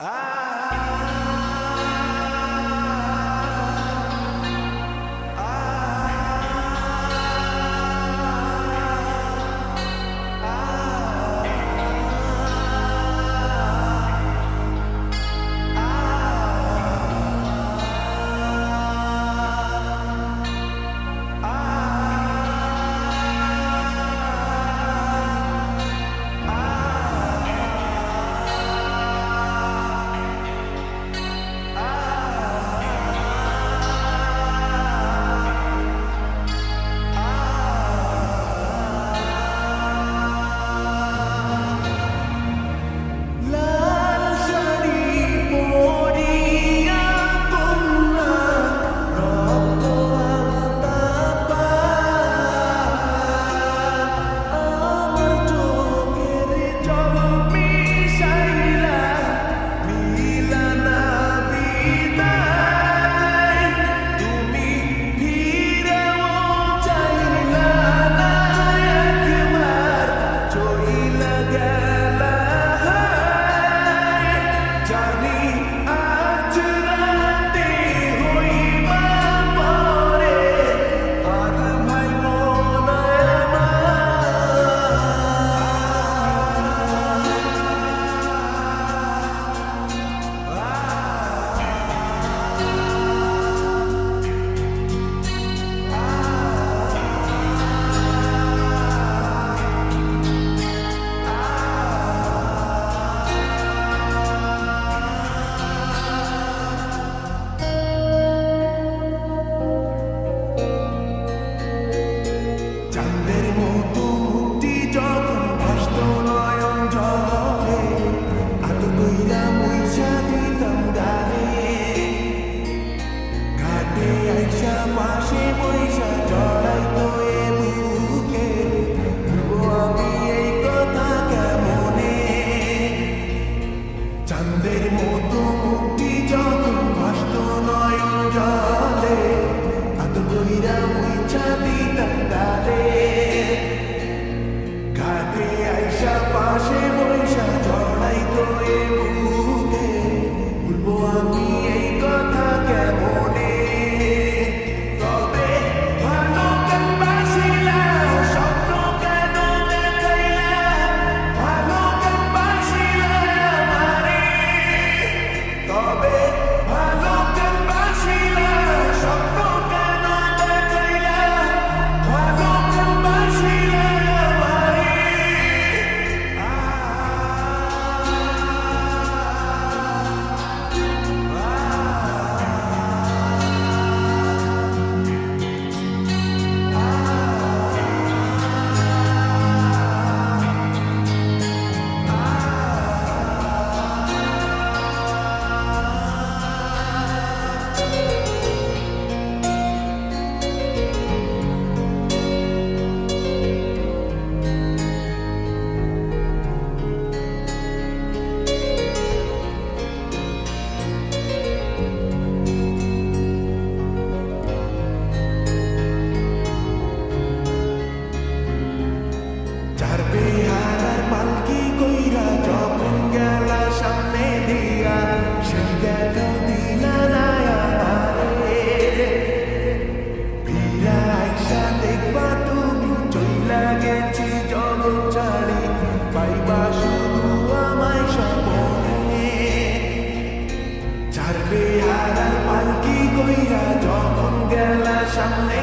Ah! irão সামনে